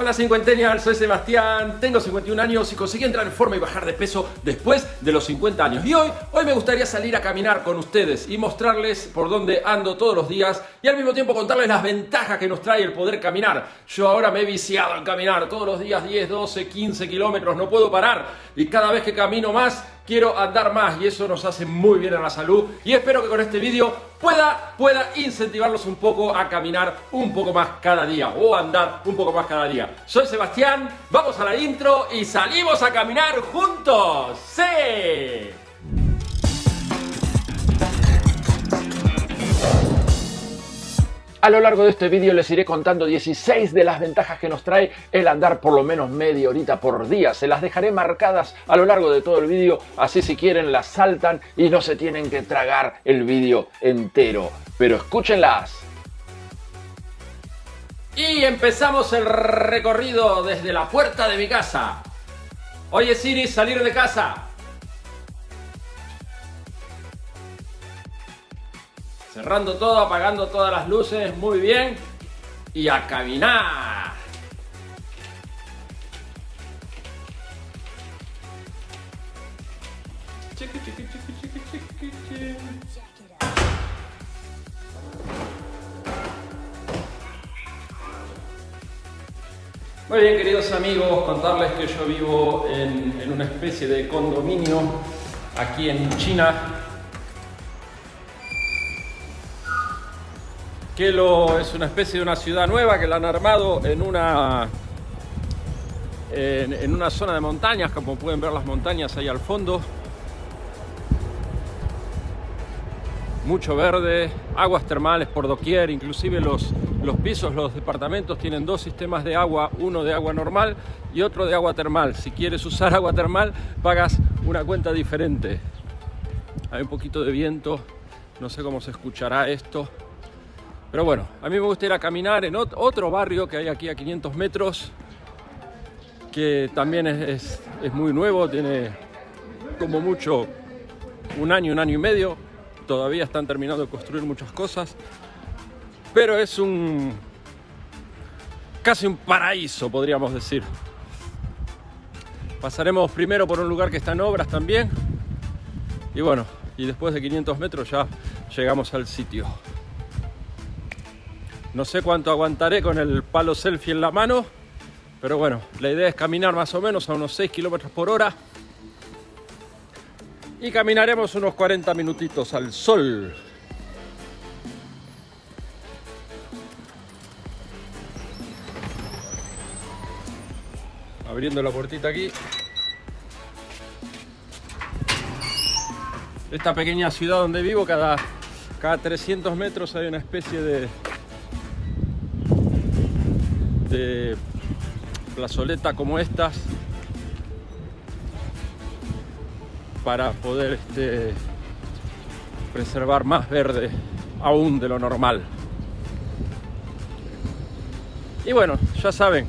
Hola cincuentennial, soy Sebastián, tengo 51 años y conseguí entrar en forma y bajar de peso después de los 50 años. Y hoy, hoy me gustaría salir a caminar con ustedes y mostrarles por dónde ando todos los días y al mismo tiempo contarles las ventajas que nos trae el poder caminar. Yo ahora me he viciado en caminar todos los días 10, 12, 15 kilómetros, no puedo parar y cada vez que camino más quiero andar más y eso nos hace muy bien a la salud y espero que con este vídeo pueda, pueda incentivarlos un poco a caminar un poco más cada día o andar un poco más cada día. Soy Sebastián, vamos a la intro y salimos a caminar juntos. ¡Sí! A lo largo de este vídeo les iré contando 16 de las ventajas que nos trae el andar por lo menos media horita por día. Se las dejaré marcadas a lo largo de todo el vídeo, así si quieren las saltan y no se tienen que tragar el vídeo entero. Pero escúchenlas. Y empezamos el recorrido desde la puerta de mi casa. Oye Siri, salir de casa. Cerrando todo, apagando todas las luces, muy bien. Y a caminar. Muy bien, queridos amigos, contarles que yo vivo en, una especie de condominio aquí en China, que es una especie de una ciudad nueva que la han armado en una, en, una zona de montañas, como pueden ver las montañas ahí al fondo. Mucho verde, aguas termales por doquier, inclusive los, los pisos, los departamentos tienen dos sistemas de agua, uno de agua normal y otro de agua termal. Si quieres usar agua termal, pagas una cuenta diferente. Hay un poquito de viento, no sé cómo se escuchará esto. Pero bueno, a mí me gusta ir a caminar en otro barrio que hay aquí a 500 metros, que también es, muy nuevo, tiene como mucho un año, un año y medio. Todavía están terminando de construir muchas cosas, pero es un casi un paraíso, podríamos decir. Pasaremos primero por un lugar que está en obras también, y bueno, y después de 500 metros ya llegamos al sitio. No sé cuánto aguantaré con el palo selfie en la mano, pero bueno, la idea es caminar más o menos a unos 6 kilómetros por hora. Y caminaremos unos 40 minutitos al sol. Abriendo la puertita aquí. Esta pequeña ciudad donde vivo, cada, cada 300 metros hay una especie de, de plazoleta como estas para poder este, preservar más verde aún de lo normal. Y bueno, ya saben,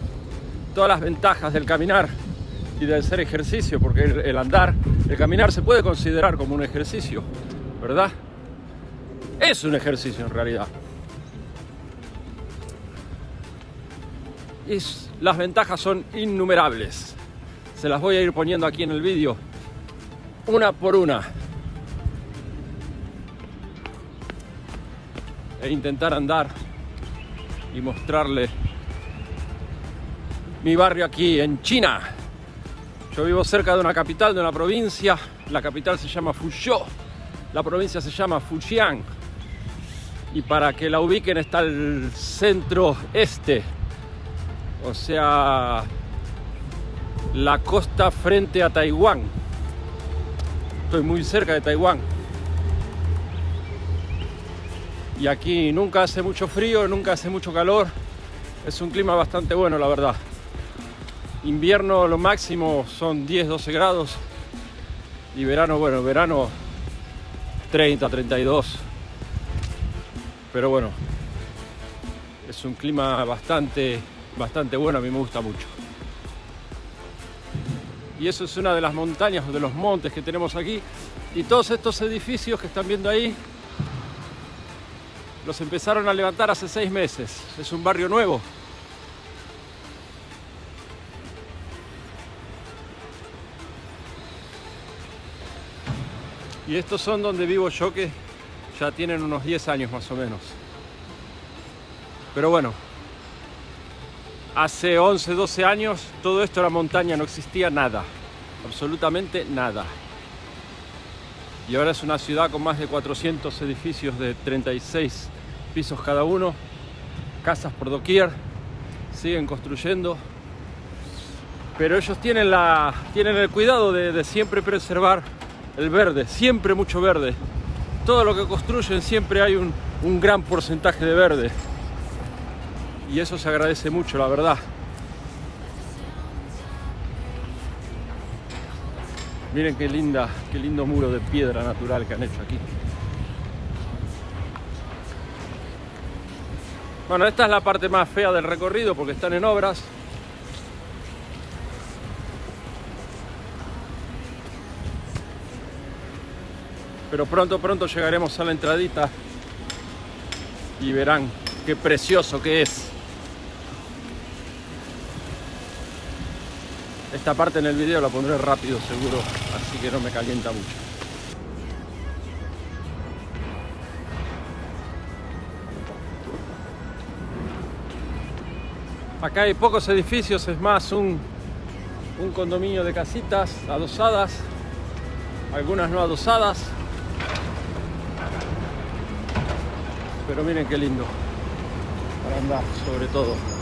todas las ventajas del caminar y del hacer ejercicio, porque el andar, el caminar se puede considerar como un ejercicio, ¿verdad? Es un ejercicio en realidad. Las ventajas son innumerables. Se las voy a ir poniendo aquí en el vídeo, una por una. E intentar andar y mostrarle mi barrio aquí en China. Yo vivo cerca de una capital, de una provincia. La capital se llama Fuzhou, la provincia se llama Fujian. Y para que la ubiquen está el centro este o sea, la costa frente a Taiwán. Estoy muy cerca de Taiwán. Y aquí nunca hace mucho frío, nunca hace mucho calor. Es un clima bastante bueno, la verdad. Invierno lo máximo son 10-12 grados. Y verano, bueno, verano 30, 32. Pero bueno, es un clima bastante bastante bueno, a mí me gusta mucho. Y eso es una de las montañas o de los montes que tenemos aquí. Y todos estos edificios que están viendo ahí, los empezaron a levantar hace seis meses. Es un barrio nuevo. Y estos son donde vivo yo que ya tienen unos 10 años más o menos. Pero bueno, hace 11, 12 años todo esto era montaña, no existía nada, absolutamente nada. Y ahora es una ciudad con más de 400 edificios de 36 pisos cada uno, casas por doquier, siguen construyendo. Pero ellos tienen, la, tienen el cuidado de, siempre preservar el verde, siempre mucho verde. Todo lo que construyen siempre hay un, un gran porcentaje de verde. Y eso se agradece mucho, la verdad. Miren qué linda, qué lindo muro de piedra natural que han hecho aquí. Bueno, esta es la parte más fea del recorrido porque están en obras. Pero pronto, pronto llegaremos a la entradita y verán qué precioso que es. Esta parte en el video la pondré rápido seguro, así que no me calienta mucho. Acá hay pocos edificios, es más un, un condominio de casitas adosadas, algunas no adosadas. Pero miren qué lindo para andar, sobre todo.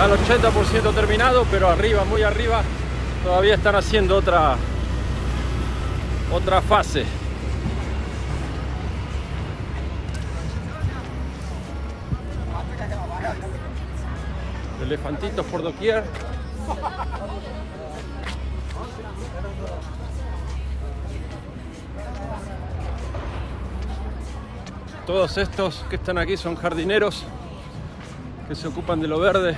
Al 80% terminado, pero arriba, muy arriba, todavía están haciendo otra otra fase. Elefantitos por doquier. Todos estos que están aquí son jardineros que se ocupan de lo verde.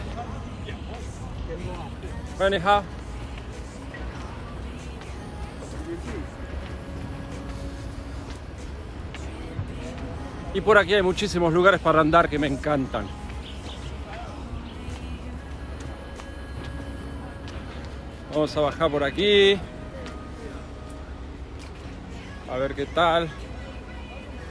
Y por aquí hay muchísimos lugares para andar que me encantan. Vamos a bajar por aquí. A ver qué tal.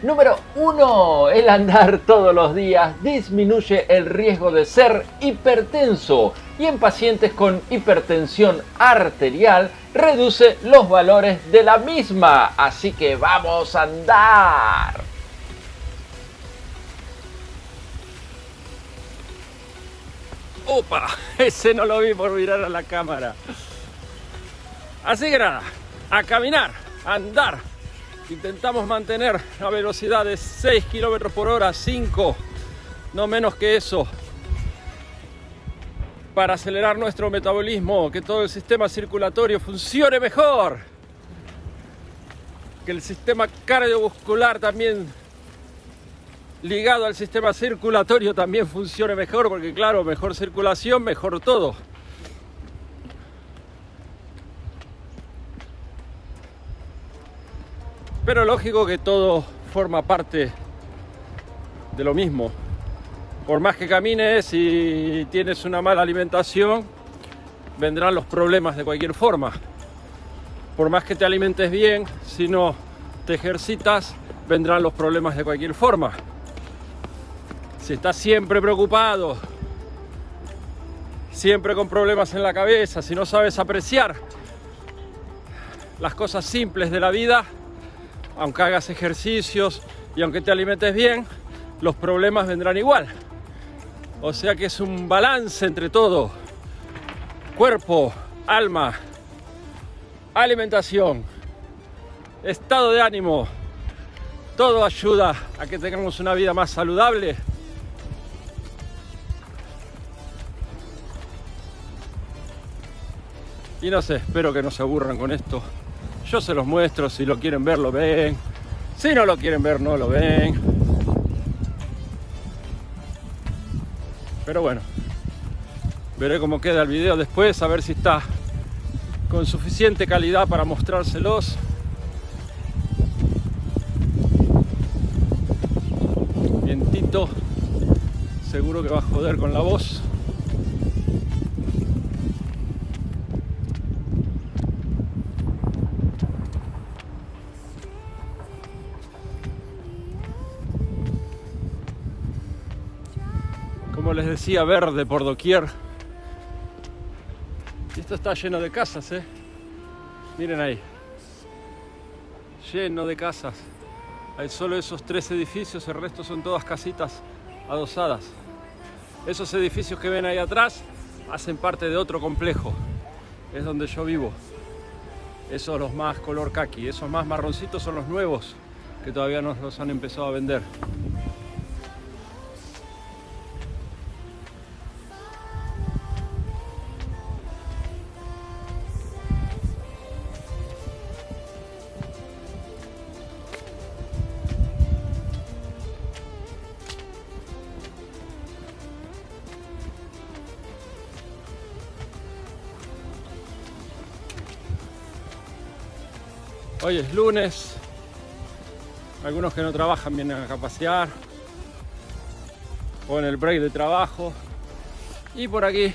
Número 1. El andar todos los días disminuye el riesgo de ser hipertenso y en pacientes con hipertensión arterial reduce los valores de la misma. Así que vamos a andar. ¡Opa! Ese no lo vi por mirar a la cámara. Así que nada, a caminar, a andar. Intentamos mantener la velocidad de 6 km por hora, 5, no menos que eso, para acelerar nuestro metabolismo, que todo el sistema circulatorio funcione mejor, que el sistema cardiovascular también ligado al sistema circulatorio también funcione mejor, porque claro, mejor circulación, mejor todo. Pero lógico que todo forma parte de lo mismo. Por más que camines y tienes una mala alimentación, vendrán los problemas de cualquier forma. Por más que te alimentes bien, si no te ejercitas, vendrán los problemas de cualquier forma. Si estás siempre preocupado, siempre con problemas en la cabeza, si no sabes apreciar las cosas simples de la vida, aunque hagas ejercicios y aunque te alimentes bien, los problemas vendrán igual. O sea que es un balance entre todo. Cuerpo, alma, alimentación, estado de ánimo. Todo ayuda a que tengamos una vida más saludable. Y no sé, espero que no se aburran con esto. Yo se los muestro, si lo quieren ver lo ven. Si no lo quieren ver no lo ven. Pero bueno, veré cómo queda el video después, a ver si está con suficiente calidad para mostrárselos. Vientito, seguro que va a joder con la voz. Como les decía, verde por doquier. Esto está lleno de casas, ¿eh? Miren ahí. Lleno de casas. Hay solo esos tres edificios, el resto son todas casitas adosadas. Esos edificios que ven ahí atrás hacen parte de otro complejo. Es donde yo vivo. Esos los más color kaki, esos más marroncitos son los nuevos que todavía no los han empezado a vender. Hoy es lunes. Algunos que no trabajan vienen a pasear. O en el break de trabajo. Y por aquí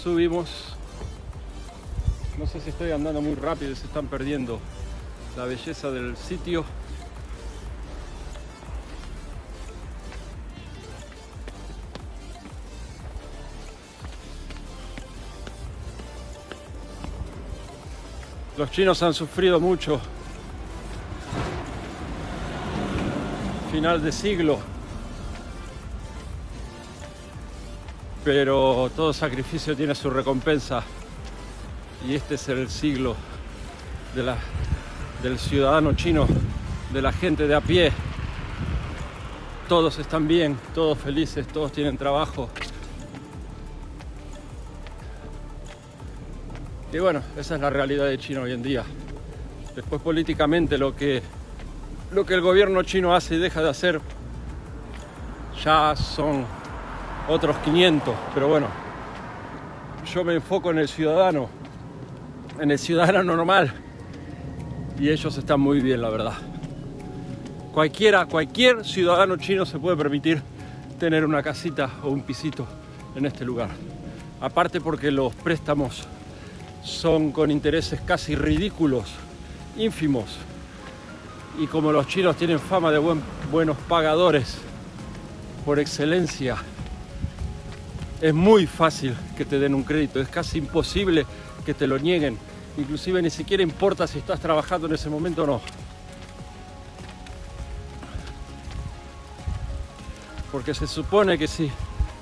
subimos. No sé si estoy andando muy rápido se están perdiendo la belleza del sitio. Los chinos han sufrido mucho. Final de siglo. Pero todo sacrificio tiene su recompensa. Y este es el siglo del ciudadano chino, de la gente de a pie. Todos están bien, todos felices, todos tienen trabajo. Y bueno, esa es la realidad de China hoy en día. Después políticamente lo que, lo que el gobierno chino hace y deja de hacer ya son otros 500. Pero bueno, yo me enfoco en el ciudadano, en el ciudadano normal. Y ellos están muy bien, la verdad. Cualquiera, cualquier ciudadano chino se puede permitir tener una casita o un pisito en este lugar. Aparte porque los préstamos son con intereses casi ridículos, ínfimos. Y como los chinos tienen fama de buenos pagadores por excelencia, es muy fácil que te den un crédito, es casi imposible que te lo nieguen. Inclusive ni siquiera importa si estás trabajando en ese momento o no. Porque se supone que si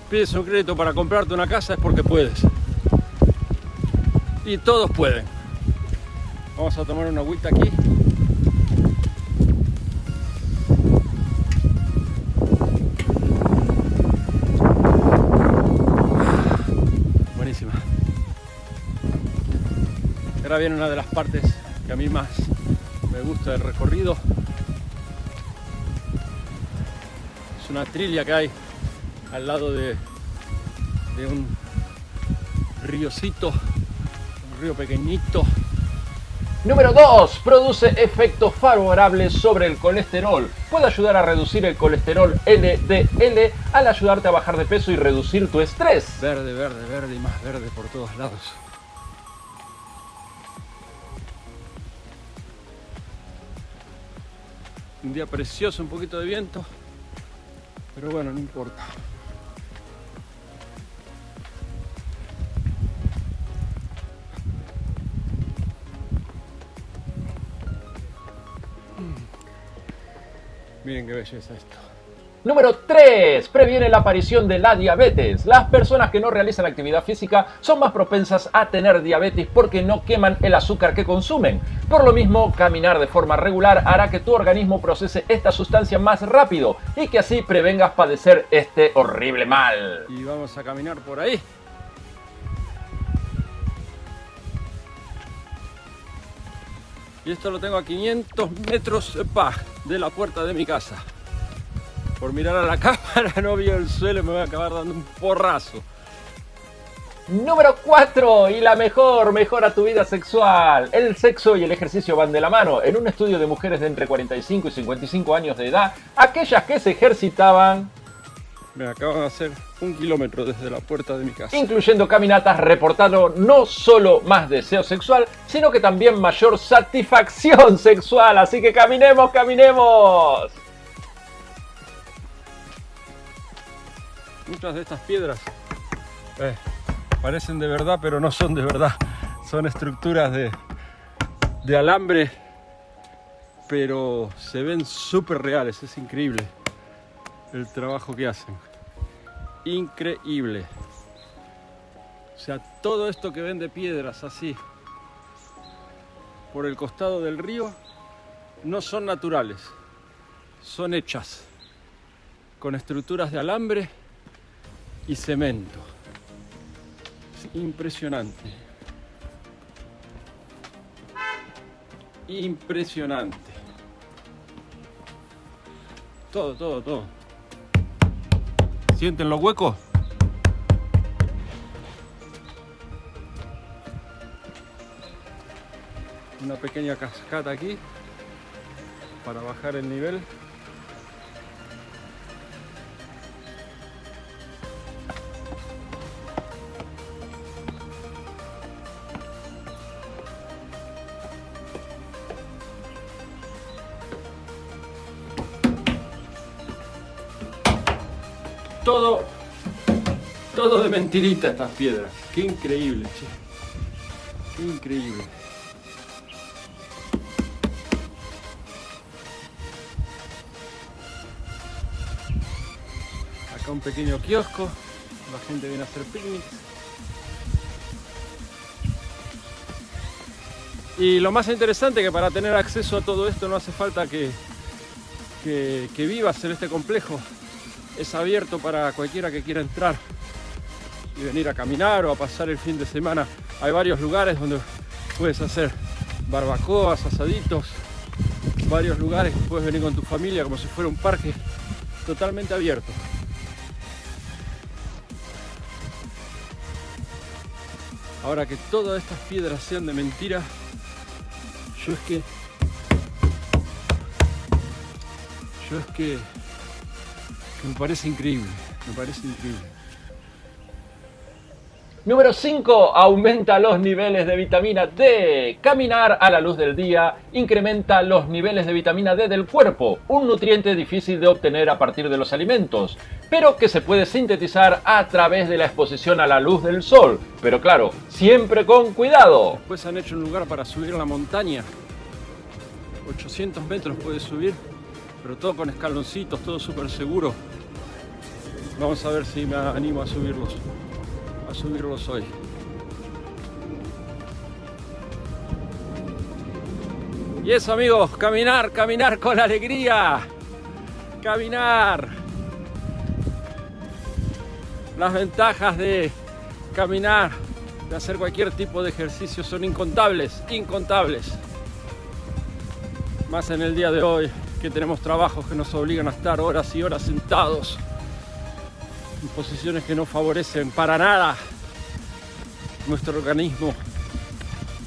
pides un crédito para comprarte una casa es porque puedes y todos pueden. Vamos a tomar una agüita aquí. Buenísima. Ahora viene una de las partes que a mí más me gusta del recorrido. Es una trilla que hay al lado de, de un ríocito río pequeñito. Número 2. Produce efectos favorables sobre el colesterol. Puede ayudar a reducir el colesterol LDL al ayudarte a bajar de peso y reducir tu estrés. Verde, verde, verde y más verde por todos lados. Un día precioso, un poquito de viento. Pero bueno, no importa. Miren qué belleza esto. Número 3. Previene la aparición de la diabetes. Las personas que no realizan actividad física son más propensas a tener diabetes porque no queman el azúcar que consumen. Por lo mismo, caminar de forma regular hará que tu organismo procese esta sustancia más rápido y que así prevengas padecer este horrible mal. Y vamos a caminar por ahí. Y esto lo tengo a 500 metros de la puerta de mi casa. Por mirar a la cámara no vio el suelo y me voy a acabar dando un porrazo. Número 4 y la mejor, mejora tu vida sexual. El sexo y el ejercicio van de la mano. En un estudio de mujeres de entre 45 y 55 años de edad, aquellas que se ejercitaban me acaban de hacer un kilómetro desde la puerta de mi casa. Incluyendo caminatas, reportando no solo más deseo sexual, sino que también mayor satisfacción sexual. Así que caminemos, caminemos. Muchas de estas piedras eh, parecen de verdad, pero no son de verdad. Son estructuras de, de alambre, pero se ven súper reales. Es increíble el trabajo que hacen. Increíble. O sea, todo esto que ven de piedras así por el costado del río no son naturales, son hechas con estructuras de alambre y cemento. Es impresionante. Impresionante. Todo, todo, todo. ¿Sienten los huecos? Una pequeña cascada aquí para bajar el nivel. Mentirita estas piedras. Qué increíble, che. Qué increíble. Acá un pequeño kiosco. La gente viene a hacer picnics. Y lo más interesante que para tener acceso a todo esto no hace falta que, que, que vivas en este complejo es abierto para cualquiera que quiera entrar y venir a caminar o a pasar el fin de semana. Hay varios lugares donde puedes hacer barbacoas, asaditos, varios lugares que puedes venir con tu familia como si fuera un parque totalmente abierto. Ahora que todas estas piedras sean de mentira, yo es que yo es que me parece increíble, me parece increíble. Número 5. Aumenta los niveles de vitamina D. Caminar a la luz del día incrementa los niveles de vitamina D del cuerpo, un nutriente difícil de obtener a partir de los alimentos, pero que se puede sintetizar a través de la exposición a la luz del sol. Pero claro, siempre con cuidado. Después han hecho un lugar para subir la montaña. 800 metros puedes subir, pero todo con escaloncitos, todo súper seguro. Vamos a ver si me animo a subirlos, subirlos hoy. Y eso amigos, caminar, caminar con alegría, caminar. Las ventajas de caminar, de hacer cualquier tipo de ejercicio son incontables, incontables. Más en el día de hoy que tenemos trabajos que nos obligan a estar horas y horas sentados en posiciones que no favorecen para nada nuestro organismo.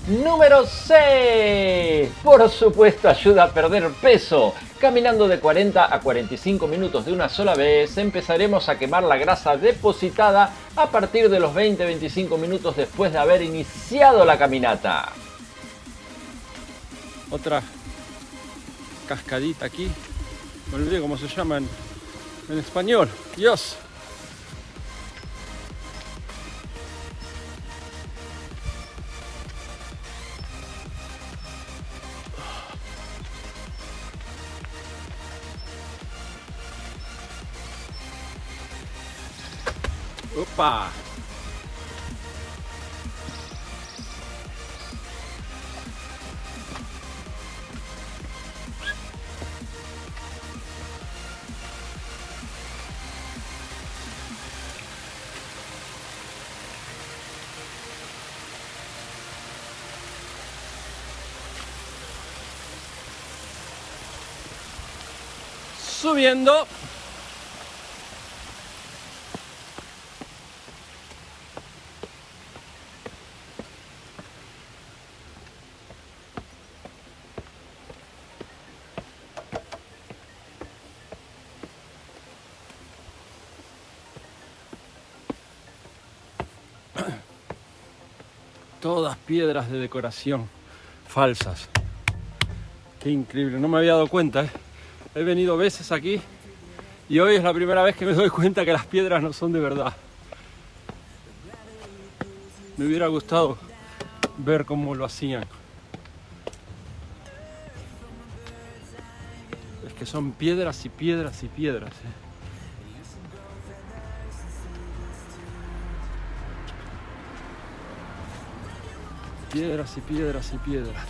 Número 6. Por supuesto ayuda a perder peso. Caminando de 40 a 45 minutos de una sola vez, empezaremos a quemar la grasa depositada a partir de los 20-25 minutos después de haber iniciado la caminata. Otra cascadita aquí. Me olvidé cómo se llama en, en español. Dios. Subiendo. Todas piedras de decoración falsas. Qué increíble, no me había dado cuenta. ¿eh? He venido veces aquí Y hoy es la primera vez que me doy cuenta que las piedras no son de verdad. Me hubiera gustado ver cómo lo hacían. Es que son piedras y piedras y piedras. ¿eh? Piedras y piedras y piedras.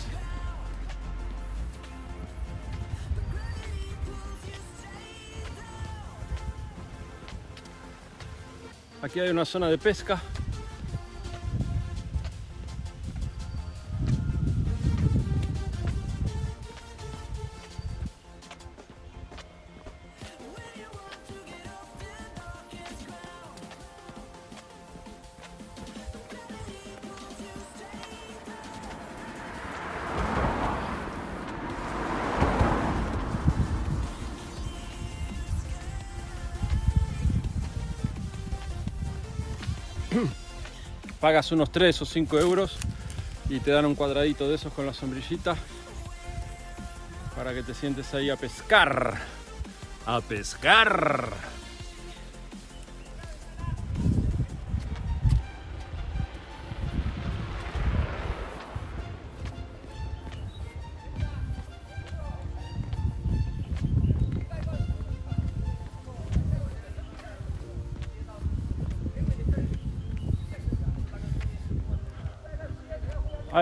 Aquí hay una zona de pesca pagas unos 3 o 5 euros y te dan un cuadradito de esos con la sombrillita para que te sientes ahí a pescar. A pescar.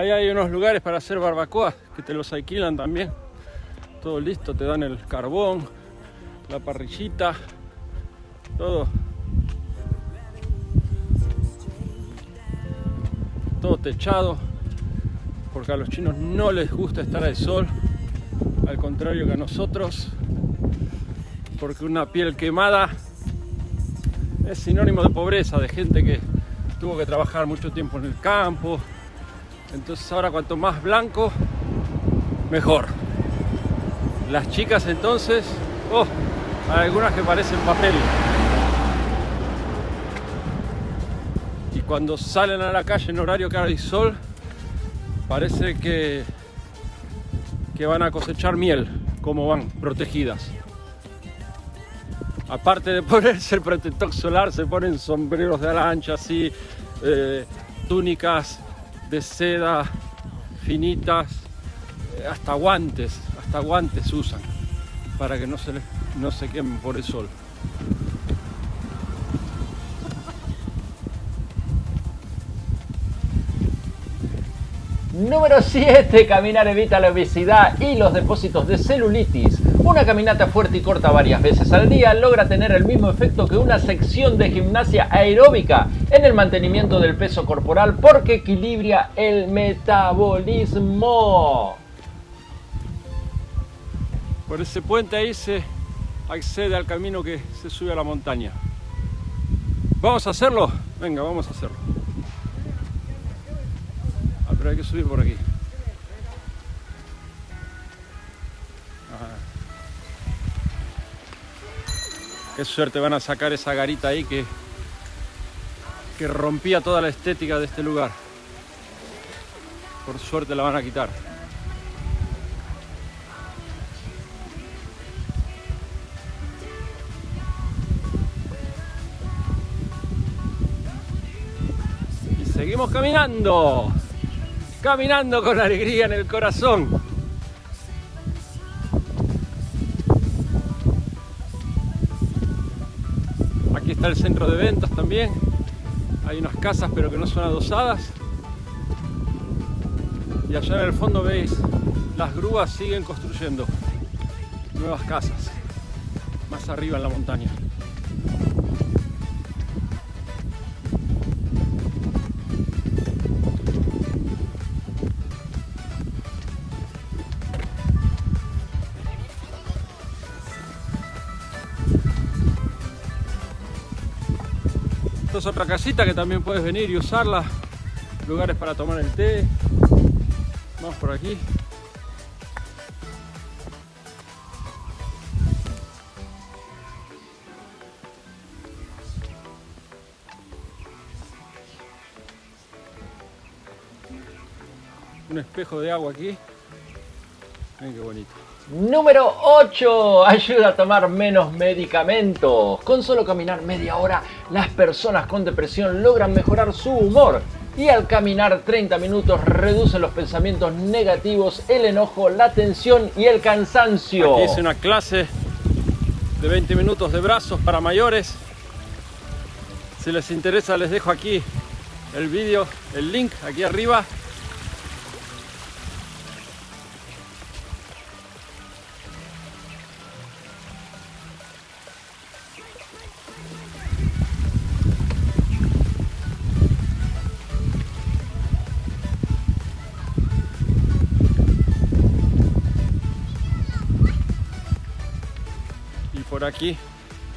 Ahí hay unos lugares para hacer barbacoa que te los alquilan también. Todo listo, te dan el carbón, la parrillita, todo. Todo techado, porque a los chinos no les gusta estar al sol, al contrario que a nosotros, porque una piel quemada es sinónimo de pobreza, de gente que tuvo que trabajar mucho tiempo en el campo, entonces ahora cuanto más blanco, mejor. Las chicas entonces, oh, hay algunas que parecen papel. Y cuando salen a la calle en horario que hay sol, parece que, que van a cosechar miel, como van, protegidas. Aparte de ponerse el protector solar, se ponen sombreros de ala ancha así, eh, túnicas de seda finitas, eh, hasta guantes, hasta guantes usan para que no se, no se quemen por el sol. Número 7. Caminar evita la obesidad y los depósitos de celulitis. Una caminata fuerte y corta varias veces al día logra tener el mismo efecto que una sección de gimnasia aeróbica en el mantenimiento del peso corporal porque equilibra el metabolismo. Por ese puente ahí se accede al camino que se sube a la montaña. ¿Vamos a hacerlo? Venga, vamos a hacerlo pero hay que subir por aquí. Qué suerte van a sacar esa garita ahí que, que rompía toda la estética de este lugar. Por suerte la van a quitar. Seguimos caminando caminando con alegría en el corazón. Aquí está el centro de ventas también. Hay unas casas pero que no son adosadas. Y allá en el fondo veis, las grúas siguen construyendo nuevas casas, más arriba en la montaña. Otra casita que también puedes venir y usarla. Lugares para tomar el té. Vamos por aquí. Un espejo de agua aquí. Miren qué bonito. Número 8. Ayuda a tomar menos medicamentos. Con solo caminar media hora, las personas con depresión logran mejorar su humor. Y al caminar 30 minutos reducen los pensamientos negativos, el enojo, la tensión y el cansancio. Aquí hice una clase de 20 minutos de brazos para mayores. Si les interesa les dejo aquí el vídeo, el link aquí arriba aquí.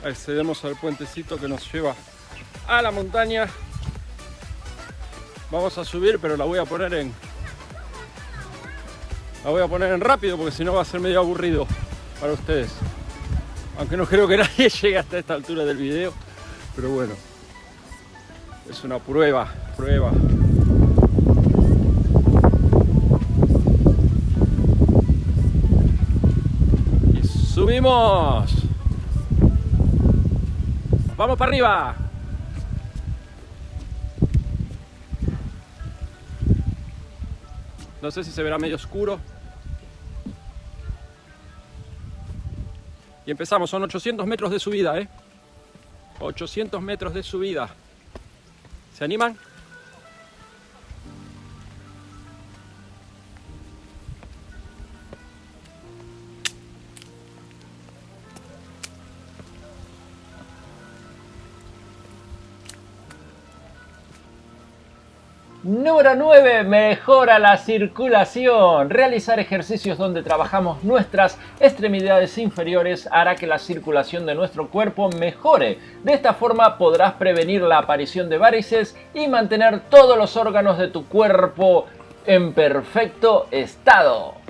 Accedemos al puentecito que nos lleva a la montaña. Vamos a subir pero la voy a poner en la voy a poner en rápido porque si no va a ser medio aburrido para ustedes. Aunque no creo que nadie llegue hasta esta altura del video pero bueno. Es una prueba prueba. Y subimos ¡Vamos para arriba! No sé si se verá medio oscuro. Y empezamos, son 800 metros de subida, ¿eh? 800 metros de subida. ¿Se animan? Número 9. Mejora la circulación. Realizar ejercicios donde trabajamos nuestras extremidades inferiores hará que la circulación de nuestro cuerpo mejore. De esta forma podrás prevenir la aparición de varices y mantener todos los órganos de tu cuerpo en perfecto estado.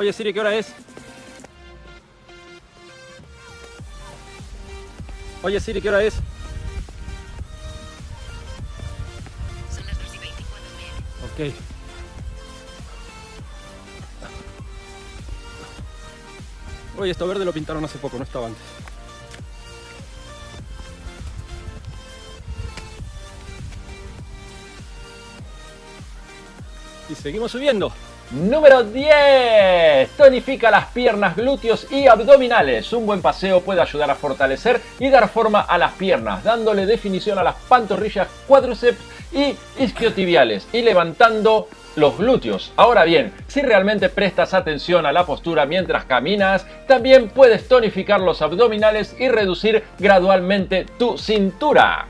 Oye Siri, ¿qué hora es? Oye Siri, ¿qué hora es? Son las 2 y 24 Ok. Oye, esto verde lo pintaron hace poco, no estaba antes. Y seguimos subiendo. Número 10. Tonifica las piernas, glúteos y abdominales. Un buen paseo puede ayudar a fortalecer y dar forma a las piernas, dándole definición a las pantorrillas, cuádriceps y isquiotibiales y levantando los glúteos. Ahora bien, si realmente prestas atención a la postura mientras caminas, también puedes tonificar los abdominales y reducir gradualmente tu cintura.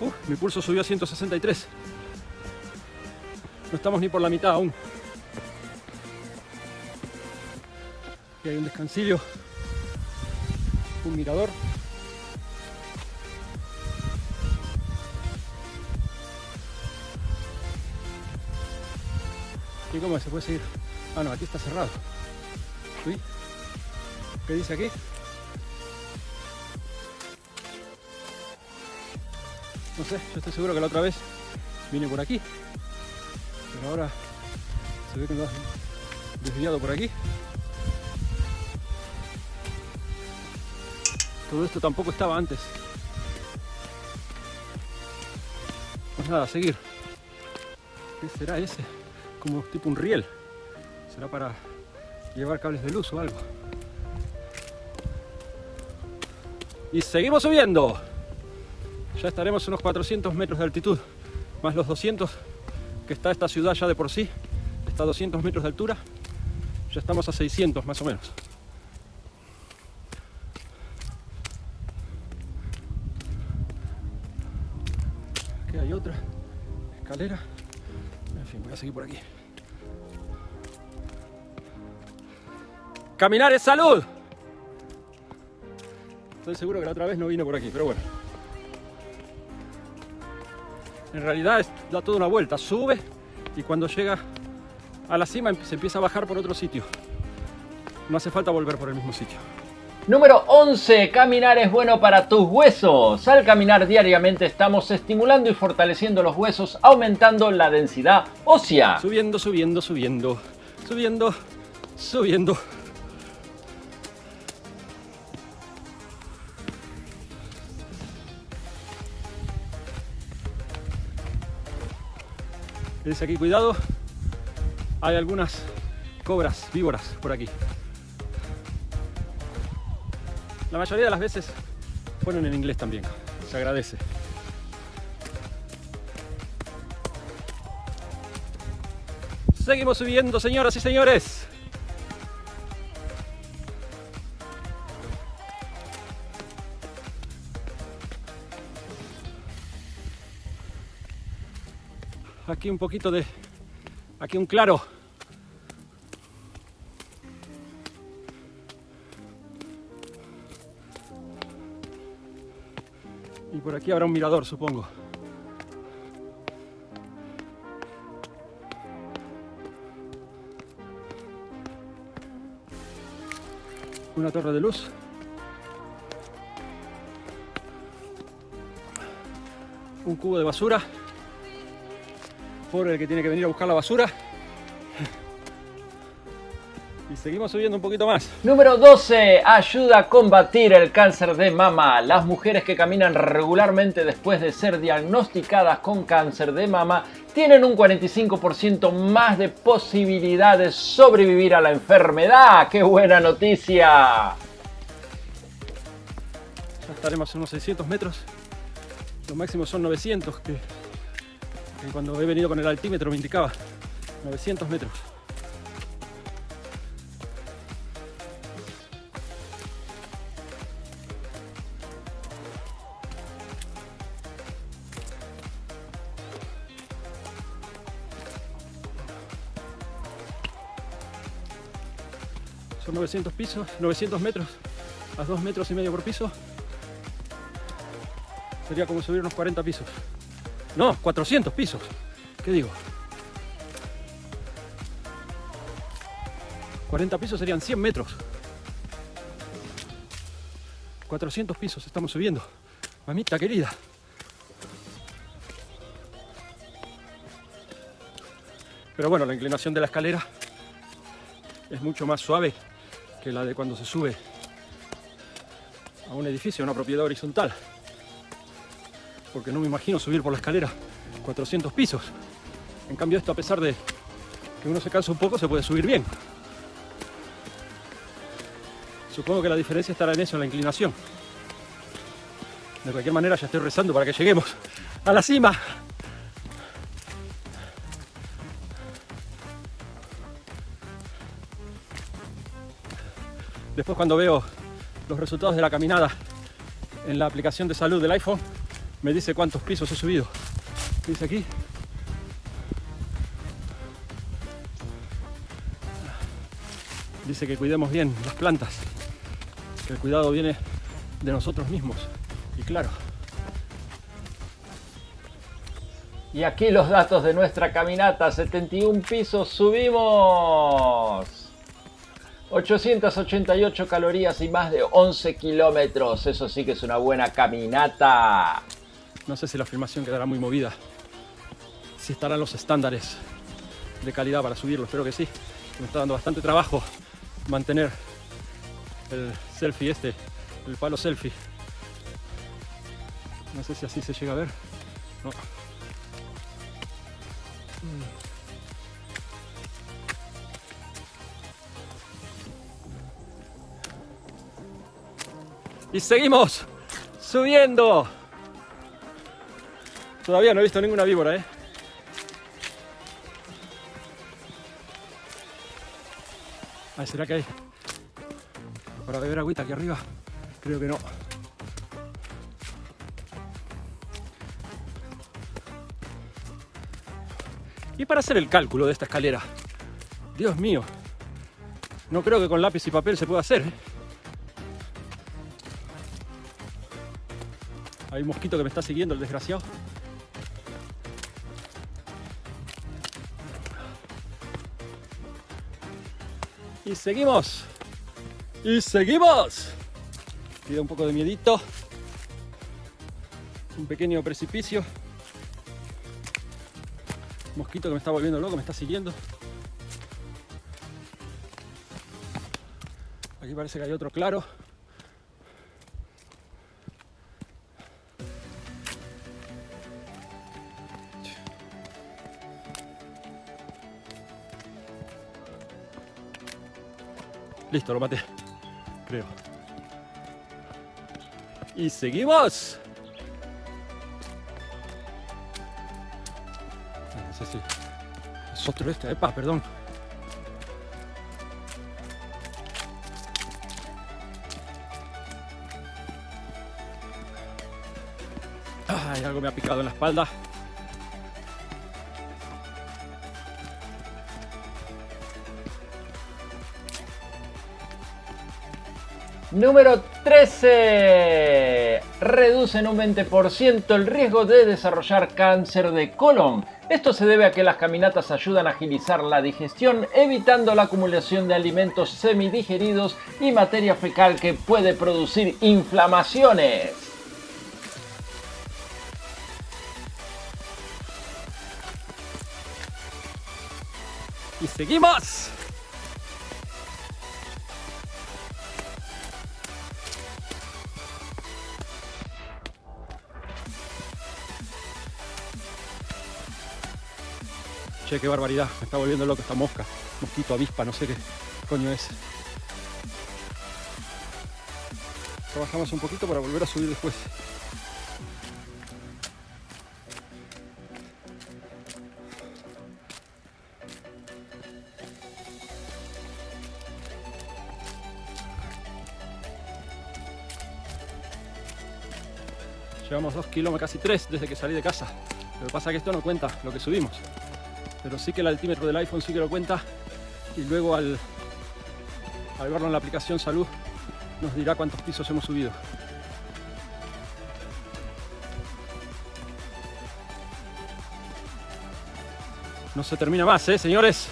Uh, mi pulso subió a 163. No estamos ni por la mitad aún. Aquí hay un descansillo, un mirador. ¿Y cómo se puede seguir? Ah, no, aquí está cerrado. ¿Qué dice aquí? Sé, yo estoy seguro que la otra vez vine por aquí. Pero ahora se ve que me has desviado por aquí. Todo esto tampoco estaba antes. Pues nada, a seguir. ¿Qué será ese? Como tipo un riel. ¿Será para llevar cables de luz o algo? Y seguimos subiendo. Ya estaremos a unos 400 metros de altitud, más los 200 que está esta ciudad ya de por sí. Está a 200 metros de altura. Ya estamos a 600 más o menos. Aquí hay otra escalera. En fin, voy a seguir por aquí. Caminar es salud. Estoy seguro que la otra vez no vino por aquí, pero bueno. En realidad es- da toda una vuelta, sube y cuando llega a la cima se empieza a bajar por otro sitio. No hace falta volver por el mismo sitio. Número 11. Caminar es bueno para tus huesos. Al caminar diariamente estamos estimulando y fortaleciendo los huesos, aumentando la densidad ósea. Subiendo, subiendo, subiendo, subiendo, subiendo. Dice aquí, cuidado. Hay algunas cobras, víboras por aquí. La mayoría de las veces ponen en inglés también. Se agradece. Seguimos subiendo, señoras y señores. Aquí un poquito de... Aquí un claro. Y por aquí habrá un mirador, supongo. una torre de luz. Un cubo de basura. Por el que tiene que venir a buscar la basura. Y seguimos subiendo un poquito más. Número 12. Ayuda a combatir el cáncer de mama. Las mujeres que caminan regularmente después de ser diagnosticadas con cáncer de mama tienen un 45% más de posibilidad de sobrevivir a la enfermedad. ¡Qué buena noticia! Ya estaremos a unos 600 metros. Lo máximo son 900, que, cuando he venido con el altímetro me indicaba. 900 metros. Son 900 pisos, 900 metros, a 2 metros y medio por piso. Sería como subir unos 40 pisos. No, 400 pisos. ¿Qué digo? 40 pisos serían 100 metros. 400 pisos estamos subiendo. Mamita querida. Pero bueno, la inclinación de la escalera es mucho más suave que la de cuando se sube a un edificio, a una propiedad horizontal. Porque no me imagino subir por la escalera 400 pisos. En cambio esto, a pesar de que uno se cansa un poco, se puede subir bien. Supongo que la diferencia estará en eso, en la inclinación. De cualquier manera ya estoy rezando para que lleguemos a la cima. Después cuando veo los resultados de la caminada en la aplicación de salud del iPhone, me dice cuántos pisos he subido. Dice aquí. Dice que cuidemos bien las plantas, que el cuidado viene de nosotros mismos. Y claro, Y aquí los datos de nuestra caminata. 71 pisos subimos. 888 calorías y más de 11 kilómetros. Eso sí que es una buena caminata. No sé si la filmación quedará muy movida, si estarán los estándares de calidad para subirlo, espero que sí. Me está dando bastante trabajo mantener el selfie este, el palo selfie. No sé si así se llega a ver. No. Y seguimos Subiendo. Todavía no he visto ninguna víbora, ¿eh? Ay, ¿será que hay para beber agüita aquí arriba? Creo que no. Y para hacer el cálculo de esta escalera, Dios mío, no creo que con lápiz y papel se pueda hacer. ¿eh? Hay un mosquito que me está siguiendo, el desgraciado. Seguimos. Y seguimos. Queda un poco de miedito. Un pequeño precipicio. Mosquito que me está volviendo loco, me está siguiendo. Aquí parece que hay otro claro. Listo, lo maté. Creo. Y seguimos. No sé si es otro este. Epa, perdón. Ay, algo me ha picado en la espalda. Número 13. Reduce en un 20% el riesgo de desarrollar cáncer de colon. Esto se debe a que las caminatas ayudan a agilizar la digestión, evitando la acumulación de alimentos semidigeridos y materia fecal que puede producir inflamaciones. Y seguimos. Che, qué barbaridad. Me está volviendo loco esta mosca. Mosquito, avispa, no sé qué coño es. Trabajamos un poquito para volver a subir después. Llevamos dos kilómetros, casi tres desde que salí de casa. Lo que pasa es que esto no cuenta lo que subimos. Pero sí que el altímetro del iPhone sí que lo cuenta. Y luego al, al verlo en la aplicación Salud nos dirá cuántos pisos hemos subido. No se termina más, ¿eh, señores?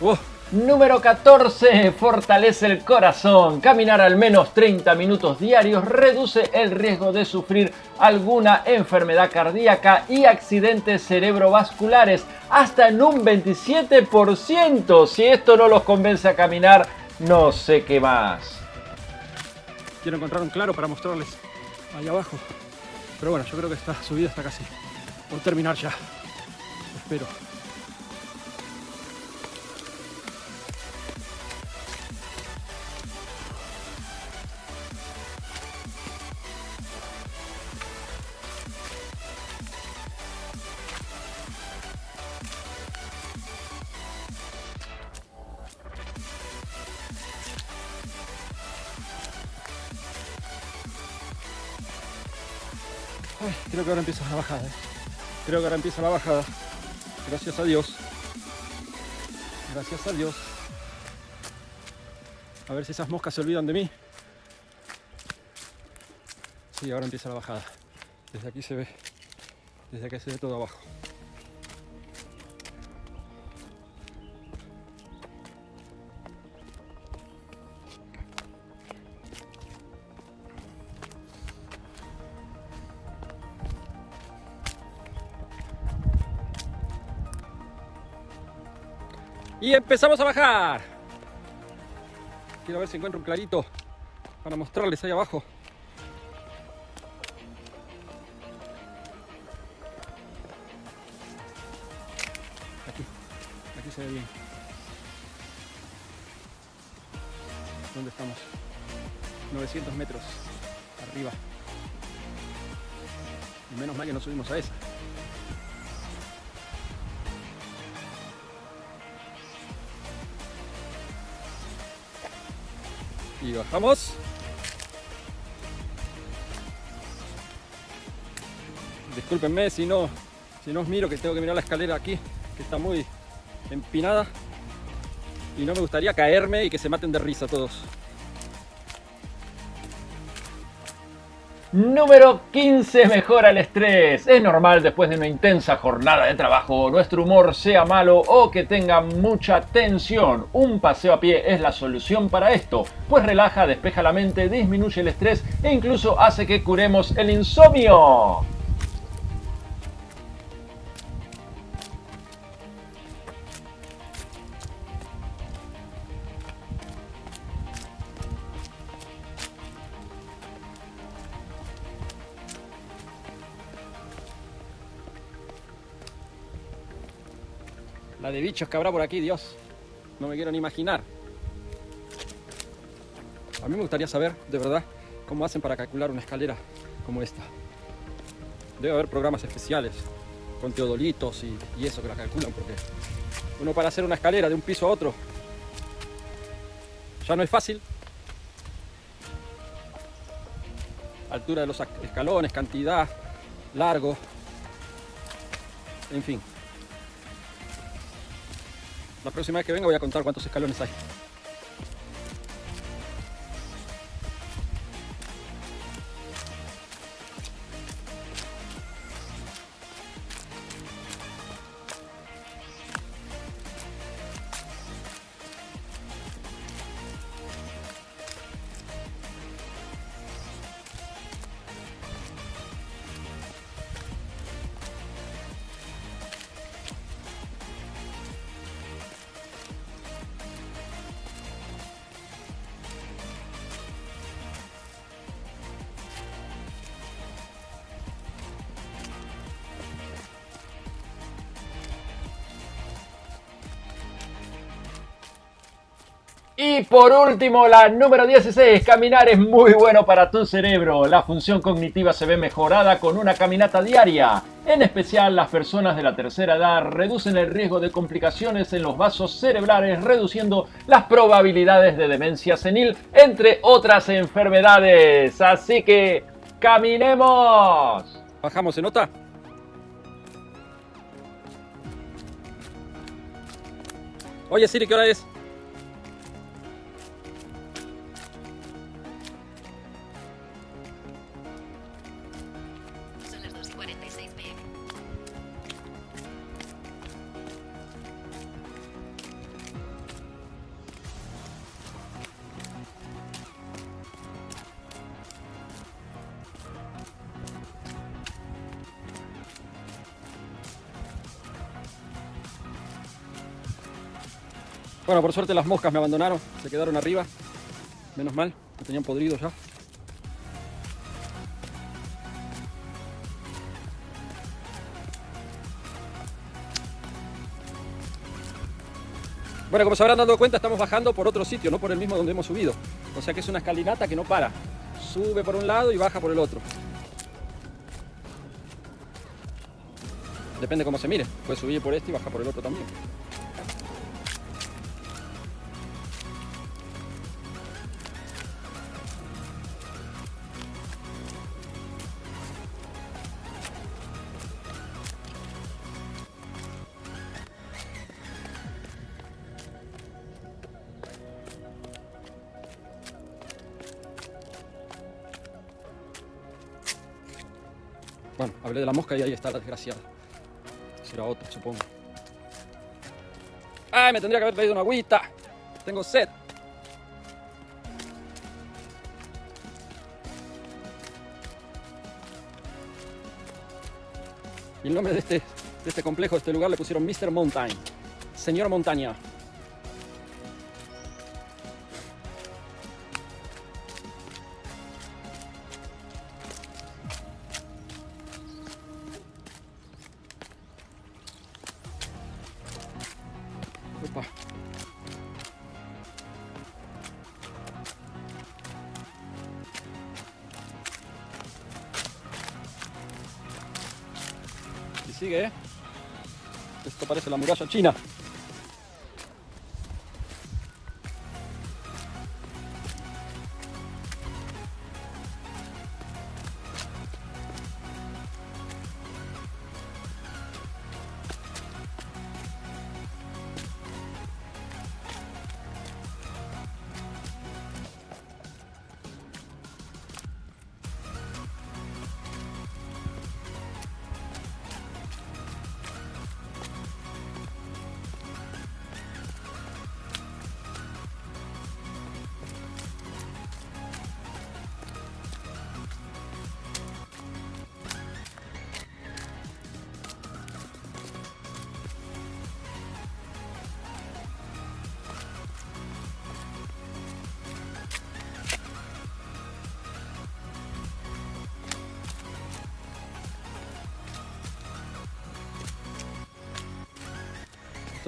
¡Oh! Número 14. Fortalece el corazón. Caminar al menos 30 minutos diarios reduce el riesgo de sufrir alguna enfermedad cardíaca y accidentes cerebrovasculares hasta en un 27%. Si esto no los convence a caminar, no sé qué más. Quiero encontrar un claro para mostrarles ahí abajo. Pero bueno, yo creo que esta subida está casi por terminar ya. Espero. Que ahora empieza la bajada. ¿eh? Creo que ahora empieza la bajada. Gracias a Dios. Gracias a Dios. A ver si esas moscas se olvidan de mí. Sí, ahora empieza la bajada. Desde aquí se ve. Desde aquí se ve todo abajo. Y empezamos a bajar. Quiero ver si encuentro un clarito para mostrarles ahí abajo. Aquí, aquí se ve bien. ¿Dónde estamos? 900 metros arriba. Menos mal que no subimos a esa. Y bajamos. Discúlpenme si no, si no os miro que tengo que mirar la escalera aquí, que está muy empinada. Y no me gustaría caerme y que se maten de risa todos. Número 15. Mejora el estrés. Es normal después de una intensa jornada de trabajo, nuestro humor sea malo o que tenga mucha tensión. Un paseo a pie es la solución para esto, pues relaja, despeja la mente, disminuye el estrés e incluso hace que curemos el insomnio. La de bichos que habrá por aquí, Dios. No me quiero ni imaginar. A mí me gustaría saber, de verdad, cómo hacen para calcular una escalera como esta. Debe haber programas especiales con teodolitos y, y eso que la calculan, porque uno para hacer una escalera de un piso a otro ya no es fácil. Altura de los escalones, cantidad, largo, en fin. La próxima vez que venga voy a contar cuántos escalones hay. Por último, la número 16, caminar es muy bueno para tu cerebro. La función cognitiva se ve mejorada con una caminata diaria. En especial, las personas de la tercera edad reducen el riesgo de complicaciones en los vasos cerebrales, reduciendo las probabilidades de demencia senil, entre otras enfermedades. Así que, caminemos. Bajamos, ¿se nota? Oye Siri, ¿qué hora es? Bueno, por suerte las moscas me abandonaron, se quedaron arriba. Menos mal, me tenían podrido ya. Bueno, como se habrán dado cuenta, estamos bajando por otro sitio, no por el mismo donde hemos subido. O sea que es una escalinata que no para. Sube por un lado y baja por el otro. Depende cómo se mire. Puede subir por este y bajar por el otro también. De la mosca y ahí está la desgraciada. Será otra, supongo. ¡Ay, me tendría que haber traído una agüita! Tengo sed. Y el nombre de este, de este complejo, de este lugar, le pusieron Mr. Mountain. Señor Montaña. Muralla china.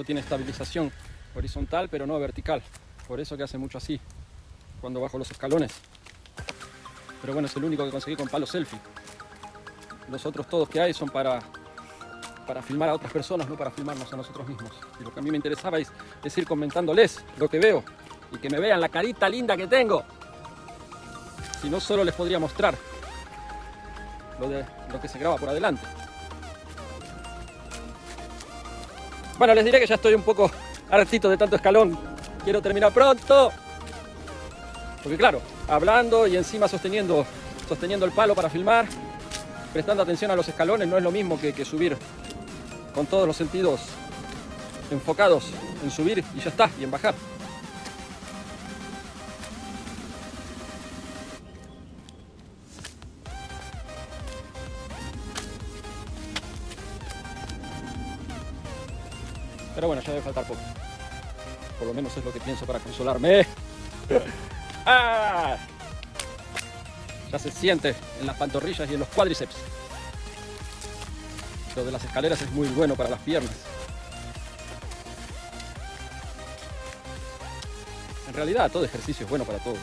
Tiene estabilización horizontal, pero no vertical. Por eso que hace mucho así, cuando bajo los escalones. Pero bueno, es el único que conseguí con palo selfie. Los otros todos que hay son para, para filmar a otras personas, no para filmarnos a nosotros mismos. Y lo que a mí me interesaba es, es ir comentándoles lo que veo y que me vean la carita linda que tengo. Si no, solo les podría mostrar lo, de, lo que se graba por adelante. Bueno, les diré que ya estoy un poco hartito de tanto escalón. Quiero terminar pronto. Porque claro, hablando y encima sosteniendo, sosteniendo el palo para filmar, prestando atención a los escalones, no es lo mismo que, que subir con todos los sentidos enfocados en subir y ya está, y en bajar. Pero bueno, ya debe faltar poco. Por lo menos es lo que pienso para consolarme. ¡Ah! Ya se siente en las pantorrillas y en los cuádriceps. Lo de las escaleras es muy bueno para las piernas. En realidad todo ejercicio es bueno para todo.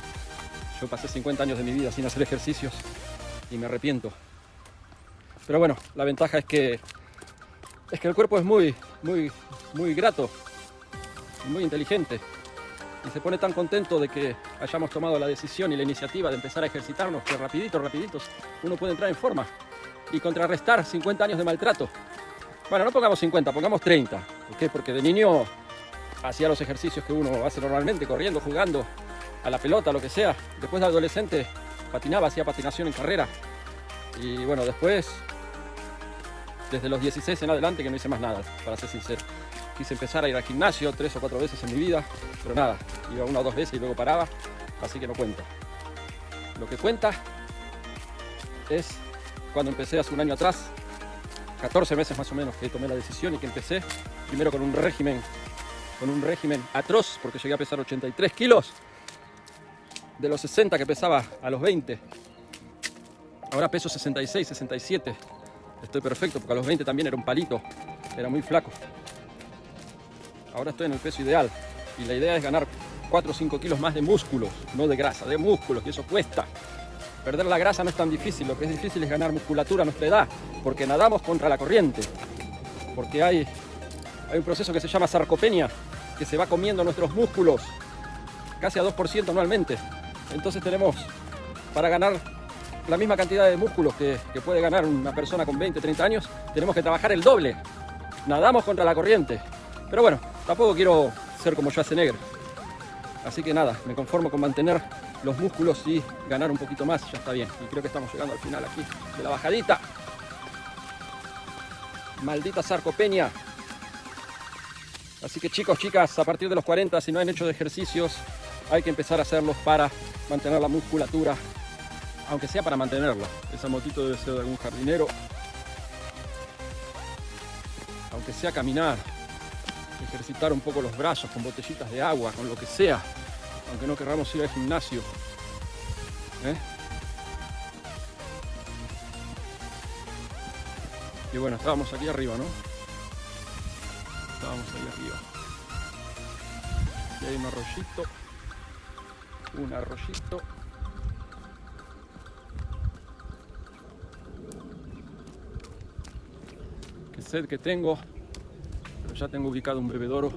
Yo pasé 50 años de mi vida sin hacer ejercicios y me arrepiento. Pero bueno, la ventaja es que es que el cuerpo es muy, muy, muy grato, muy inteligente. Y se pone tan contento de que hayamos tomado la decisión y la iniciativa de empezar a ejercitarnos que rapidito, rapiditos, uno puede entrar en forma y contrarrestar 50 años de maltrato. Bueno, no pongamos 50, pongamos 30. ¿Por qué? Porque de niño hacía los ejercicios que uno hace normalmente, corriendo, jugando, a la pelota, lo que sea. Después de adolescente patinaba, hacía patinación en carrera. Y bueno, después desde los 16 en adelante que no hice más nada, para ser sincero. Quise empezar a ir al gimnasio tres o cuatro veces en mi vida, pero nada, iba una o dos veces y luego paraba, así que no cuenta. Lo que cuenta es cuando empecé hace un año atrás, 14 meses más o menos que tomé la decisión y que empecé primero con un régimen, con un régimen atroz, porque llegué a pesar 83 kilos, de los 60 que pesaba a los 20, ahora peso 66, 67, estoy perfecto, porque a los 20 también era un palito, era muy flaco. Ahora estoy en el peso ideal y la idea es ganar 4 o 5 kilos más de músculos, no de grasa, de músculos, y eso cuesta. Perder la grasa no es tan difícil, lo que es difícil es ganar musculatura a nuestra edad, porque nadamos contra la corriente, porque hay, hay un proceso que se llama sarcopenia, que se va comiendo nuestros músculos, casi a 2% anualmente. Entonces tenemos, para ganar la misma cantidad de músculos que, puede ganar una persona con 20, 30 años, tenemos que trabajar el doble. Nadamos contra la corriente. Pero bueno, tampoco quiero ser como Schwarzenegger. Así que nada, me conformo con mantener los músculos y ganar un poquito más, ya está bien. Y creo que estamos llegando al final aquí de la bajadita. Maldita sarcopenia. Así que chicos, chicas, a partir de los 40, si no han hecho ejercicios, hay que empezar a hacerlos para mantener la musculatura, aunque sea para mantenerla. Esa motito debe ser de algún jardinero. Aunque sea caminar, ejercitar un poco los brazos con botellitas de agua, con lo que sea, aunque no querramos ir al gimnasio. ¿eh? Y bueno, estábamos aquí arriba, ¿no? Estábamos ahí arriba. Y hay un arroyito. Un arroyito. Que tengo, pero ya tengo ubicado un bebedoro.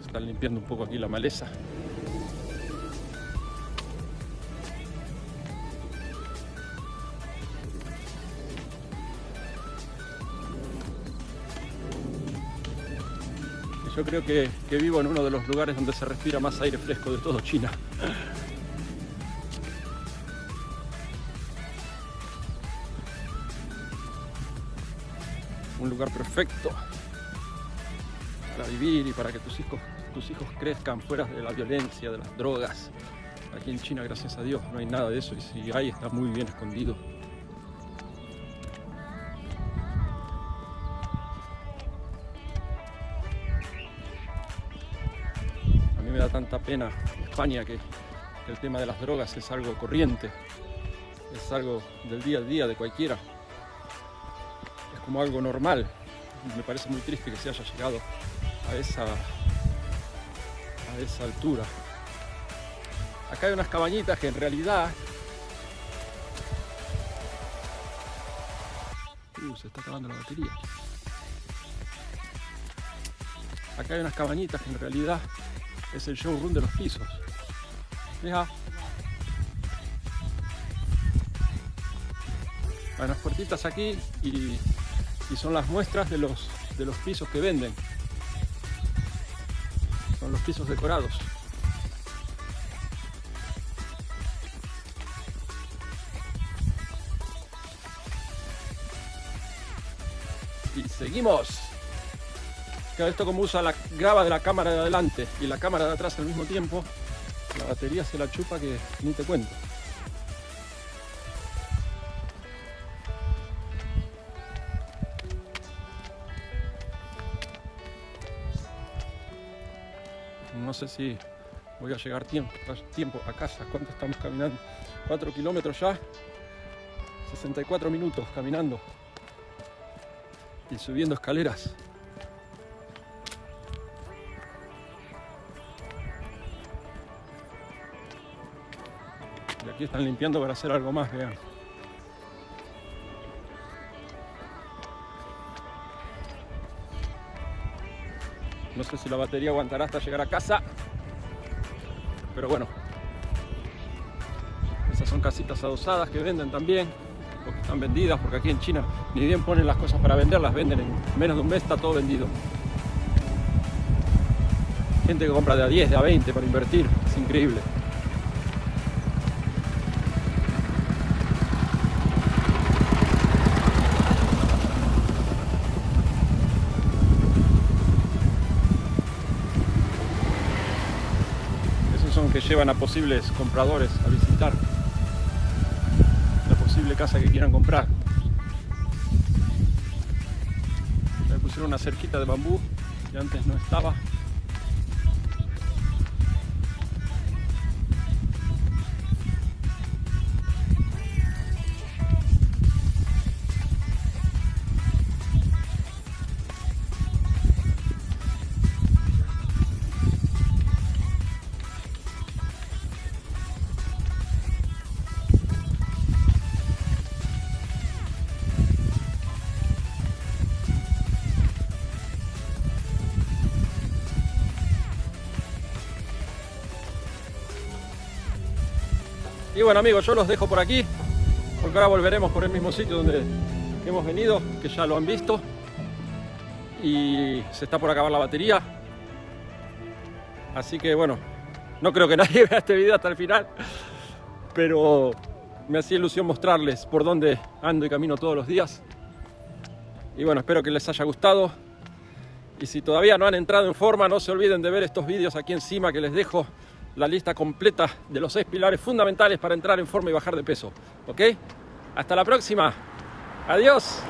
Están limpiando un poco aquí la maleza. Yo creo que, que vivo en uno de los lugares donde se respira más aire fresco de todo China. Perfecto para vivir y para que tus hijos, tus hijos crezcan fuera de la violencia, de las drogas. Aquí en China, gracias a Dios, no hay nada de eso y si hay está muy bien escondido. A mí me da tanta pena España que, que el tema de las drogas es algo corriente, es algo del día a día de cualquiera, es como algo normal. Me parece muy triste que se haya llegado a esa, a esa altura. Acá hay unas cabañitas que en realidad... Uh, se está acabando la batería. Acá hay unas cabañitas que en realidad es el showroom de los pisos. Mira. Hay unas puertitas aquí y, y son las muestras de los, de los pisos que venden. Son los pisos decorados. Y seguimos. Esto como usa la graba de la cámara de adelante y la cámara de atrás al mismo tiempo, la batería se la chupa que ni te cuento. No sé si voy a llegar tiempo, tiempo a casa. ¿Cuánto estamos caminando? 4 kilómetros ya. 64 minutos caminando. Y subiendo escaleras. Y aquí están limpiando para hacer algo más, vean. No sé si la batería aguantará hasta llegar a casa. Pero bueno. Esas son casitas adosadas que venden también. O que están vendidas, porque aquí en China ni bien ponen las cosas para vender, las venden en menos de un mes, está todo vendido. Gente que compra de a 10, de a 20 para invertir. Es increíble. Que llevan a posibles compradores a visitar la posible casa que quieran comprar. Le pusieron una cerquita de bambú que antes no estaba. Y bueno amigos, yo los dejo por aquí, porque ahora volveremos por el mismo sitio donde hemos venido, que ya lo han visto. Y se está por acabar la batería. Así que bueno, no creo que nadie vea este video hasta el final, pero me hacía ilusión mostrarles por dónde ando y camino todos los días. Y bueno, espero que les haya gustado. Y si todavía no han entrado en forma, no se olviden de ver estos vídeos aquí encima que les dejo la lista completa de los seis pilares fundamentales para entrar en forma y bajar de peso. ¿Ok? Hasta la próxima. Adiós.